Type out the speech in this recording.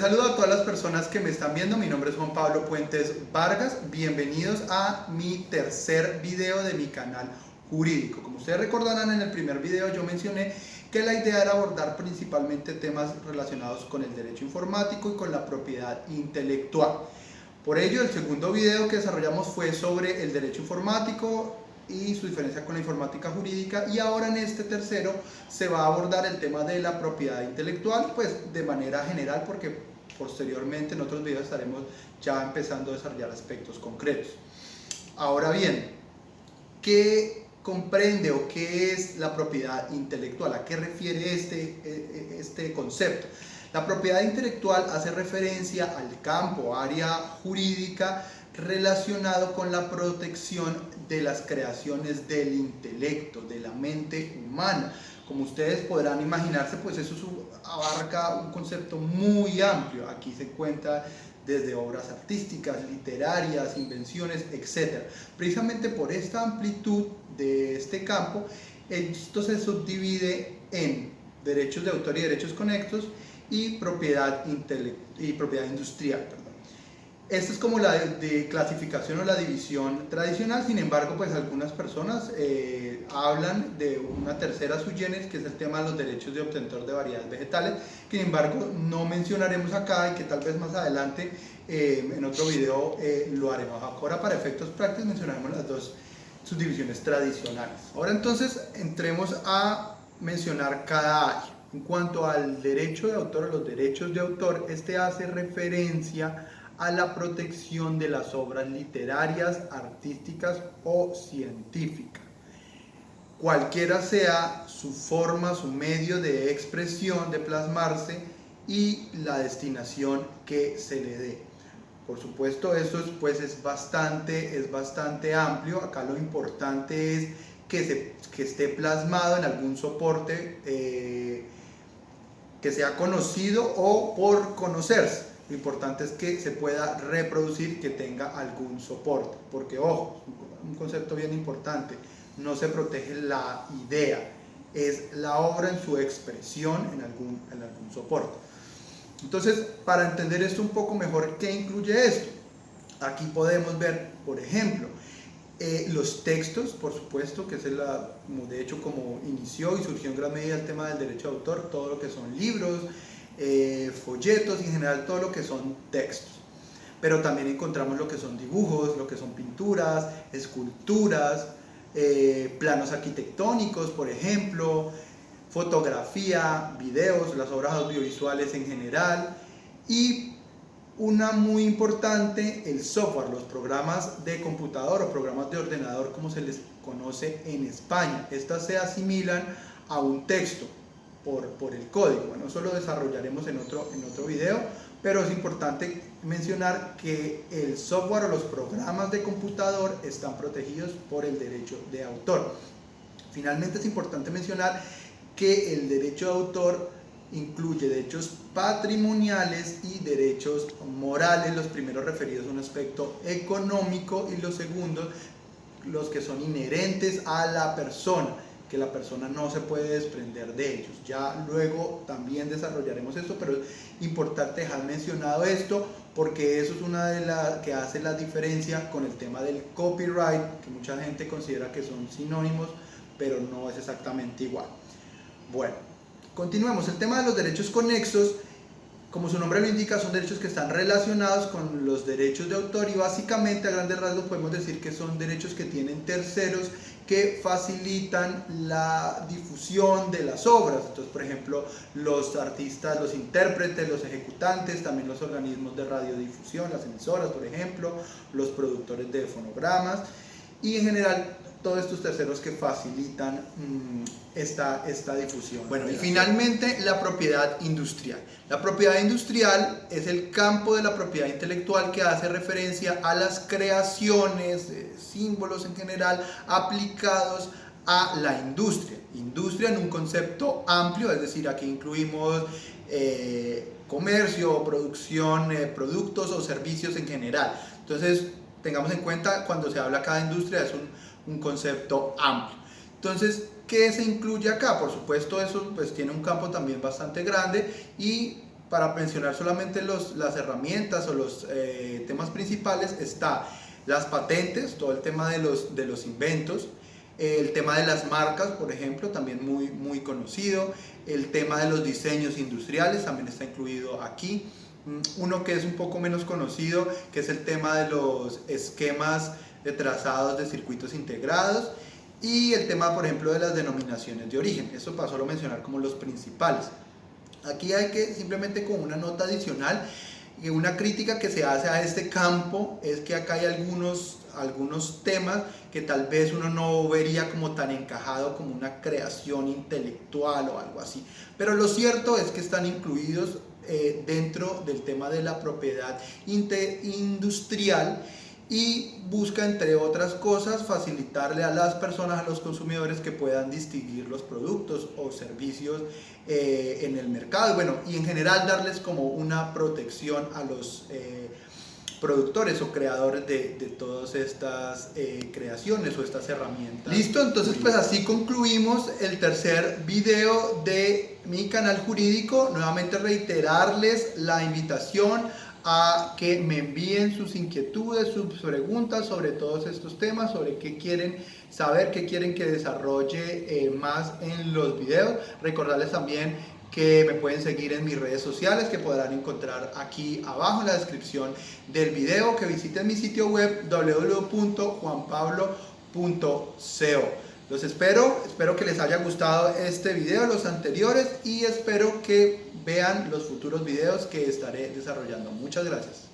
saludo a todas las personas que me están viendo. Mi nombre es Juan Pablo Puentes Vargas. Bienvenidos a mi tercer video de mi canal jurídico. Como ustedes recordarán, en el primer video yo mencioné que la idea era abordar principalmente temas relacionados con el derecho informático y con la propiedad intelectual. Por ello, el segundo video que desarrollamos fue sobre el derecho informático, y su diferencia con la informática jurídica y ahora en este tercero se va a abordar el tema de la propiedad intelectual pues de manera general porque posteriormente en otros videos estaremos ya empezando a desarrollar aspectos concretos. Ahora bien, ¿qué comprende o qué es la propiedad intelectual? ¿A qué refiere este, e, e, este concepto? La propiedad intelectual hace referencia al campo, área jurídica relacionado con la protección de las creaciones del intelecto, de la mente humana. Como ustedes podrán imaginarse, pues eso abarca un concepto muy amplio. Aquí se cuenta desde obras artísticas, literarias, invenciones, etc. Precisamente por esta amplitud de este campo, esto se subdivide en derechos de autor y derechos conexos y propiedad, y propiedad industrial. Esta es como la de, clasificación o la división tradicional, sin embargo, pues algunas personas eh, hablan de una tercera subgenes, que es el tema de los derechos de obtentor de variedades vegetales, que sin embargo no mencionaremos acá y que tal vez más adelante eh, en otro video eh, lo haremos. Ahora para efectos prácticos mencionaremos las dos subdivisiones tradicionales. Ahora entonces entremos a mencionar cada área. En cuanto al derecho de autor, los derechos de autor, este hace referencia a la protección de las obras literarias, artísticas o científicas. Cualquiera sea su forma, su medio de expresión, de plasmarse y la destinación que se le dé. Por supuesto, eso es, pues, es, bastante, es bastante amplio. Acá lo importante es que, se, que esté plasmado en algún soporte eh, que sea conocido o por conocerse. Lo importante es que se pueda reproducir, que tenga algún soporte, porque ojo, un concepto bien importante, no se protege la idea, es la obra en su expresión en algún, en algún soporte. Entonces, para entender esto un poco mejor, ¿qué incluye esto? Aquí podemos ver, por ejemplo, eh, los textos, por supuesto, que es el, de hecho como inició y surgió en gran medida el tema del derecho de autor, todo lo que son libros, eh, folletos en general todo lo que son textos. Pero también encontramos lo que son dibujos, lo que son pinturas, esculturas, eh, planos arquitectónicos, por ejemplo, fotografía, videos, las obras audiovisuales en general y una muy importante, el software, los programas de computador o programas de ordenador como se les conoce en España. Estas se asimilan a un texto, por, el código. Bueno, eso lo desarrollaremos en otro, en otro video, pero es importante mencionar que el software o los programas de computador están protegidos por el derecho de autor. Finalmente es importante mencionar que el derecho de autor incluye derechos patrimoniales y derechos morales, los primeros referidos a un aspecto económico y los segundos los que son inherentes a la persona que la persona no se puede desprender de ellos. Ya luego también desarrollaremos esto, pero es importante dejar mencionado esto porque eso es una de las que hace la diferencia con el tema del copyright, que mucha gente considera que son sinónimos, pero no es exactamente igual. Bueno, continuemos. El tema de los derechos conexos, como su nombre lo indica, son derechos que están relacionados con los derechos de autor y básicamente a grandes rasgos podemos decir que son derechos que tienen terceros que facilitan la difusión de las obras. Entonces, por ejemplo, los artistas, los intérpretes, los ejecutantes, también los organismos de radiodifusión, las emisoras, por ejemplo, los productores de fonogramas y en general todos estos terceros que facilitan mm, esta, esta difusión. Bueno, y finalmente la propiedad industrial. La propiedad industrial es el campo de la propiedad intelectual que hace referencia a las creaciones, símbolos en general, aplicados a la industria. Industria en un concepto amplio, es decir, aquí incluimos eh, comercio, producción, eh, productos o servicios en general. Entonces, tengamos en cuenta cuando se habla acá de industria es un un concepto amplio. Entonces, ¿qué se incluye acá? Por supuesto, eso pues tiene un campo también bastante grande y para mencionar solamente los, las herramientas o los eh, temas principales, está las patentes, todo el tema de los, de los inventos, el tema de las marcas, por ejemplo, también muy, muy conocido, el tema de los diseños industriales también está incluido aquí, mm, uno que es un poco menos conocido, que es el tema de los esquemas de trazados de circuitos integrados y el tema, por ejemplo, de las denominaciones de origen. Eso pasó a mencionar como los principales. Aquí hay que simplemente con una nota adicional y una crítica que se hace a este campo es que acá hay algunos, algunos temas que tal vez uno no vería como tan encajado como una creación intelectual o algo así. Pero lo cierto es que están incluidos eh, dentro del tema de la propiedad industrial y busca entre otras cosas facilitarle a las personas, a los consumidores que puedan distinguir los productos o servicios eh, en el mercado bueno, y en general darles como una protección a los eh, productores o creadores de, de todas estas eh, creaciones o estas herramientas. Listo, entonces pues así concluimos el tercer video de mi canal jurídico. Nuevamente reiterarles la invitación a que me envíen sus inquietudes, sus preguntas sobre todos estos temas, sobre qué quieren saber, qué quieren que desarrolle eh, más en los videos. Recordarles también que me pueden seguir en mis redes sociales que podrán encontrar aquí abajo en la descripción del video, que visiten mi sitio web www.juanpablo.co. Los espero, espero que les haya gustado este video, los anteriores y espero que vean los futuros videos que estaré desarrollando. Muchas gracias.